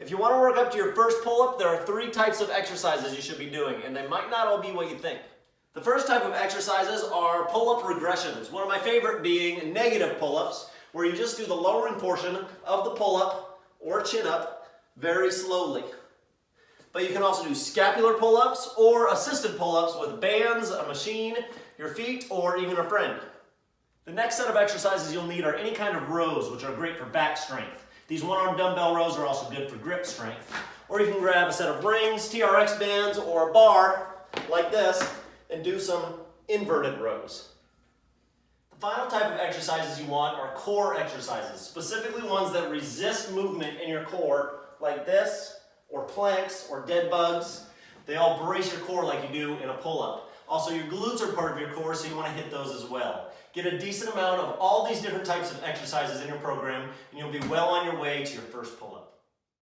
If you want to work up to your first pull-up, there are three types of exercises you should be doing, and they might not all be what you think. The first type of exercises are pull-up regressions, one of my favorite being negative pull-ups, where you just do the lowering portion of the pull-up or chin-up very slowly. But you can also do scapular pull-ups or assisted pull-ups with bands, a machine, your feet, or even a friend. The next set of exercises you'll need are any kind of rows, which are great for back strength. These one-arm dumbbell rows are also good for grip strength. Or you can grab a set of rings, TRX bands, or a bar like this and do some inverted rows. The final type of exercises you want are core exercises, specifically ones that resist movement in your core like this, or planks, or dead bugs. They all brace your core like you do in a pull-up. Also, your glutes are part of your core, so you want to hit those as well. Get a decent amount of all these different types of exercises in your program, and you'll be well on your way to your first pull-up.